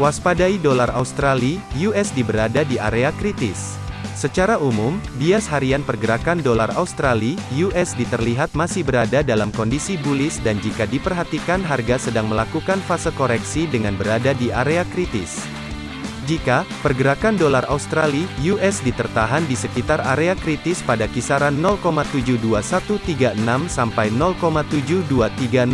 Waspadai dolar Australia, USD berada di area kritis. Secara umum, bias harian pergerakan dolar Australia, USD terlihat masih berada dalam kondisi bullish dan jika diperhatikan harga sedang melakukan fase koreksi dengan berada di area kritis. Jika pergerakan dolar Australia (US) ditertahan di sekitar area kritis pada kisaran 0,72136 sampai 0,72301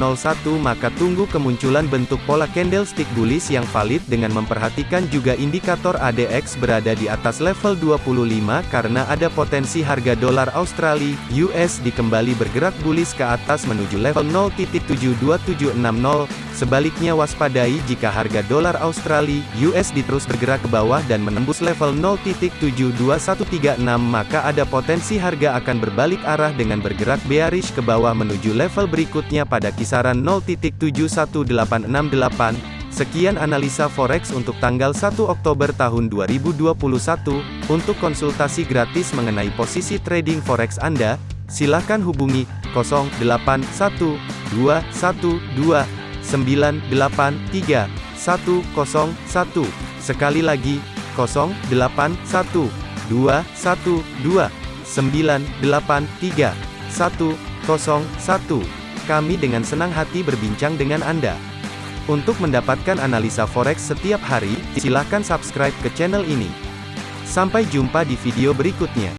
maka tunggu kemunculan bentuk pola candlestick bullish yang valid dengan memperhatikan juga indikator ADX berada di atas level 25 karena ada potensi harga dolar Australia (US) kembali bergerak bullish ke atas menuju level 0.72760 Sebaliknya waspadai jika harga dolar Australia (USD) terus bergerak ke bawah dan menembus level 0.72136 maka ada potensi harga akan berbalik arah dengan bergerak bearish ke bawah menuju level berikutnya pada kisaran 0.71868. Sekian analisa forex untuk tanggal 1 Oktober tahun 2021. Untuk konsultasi gratis mengenai posisi trading forex Anda, silakan hubungi 081212 983 101. Sekali lagi, 081 212 983 101. Kami dengan senang hati berbincang dengan Anda. Untuk mendapatkan analisa forex setiap hari, silakan subscribe ke channel ini. Sampai jumpa di video berikutnya.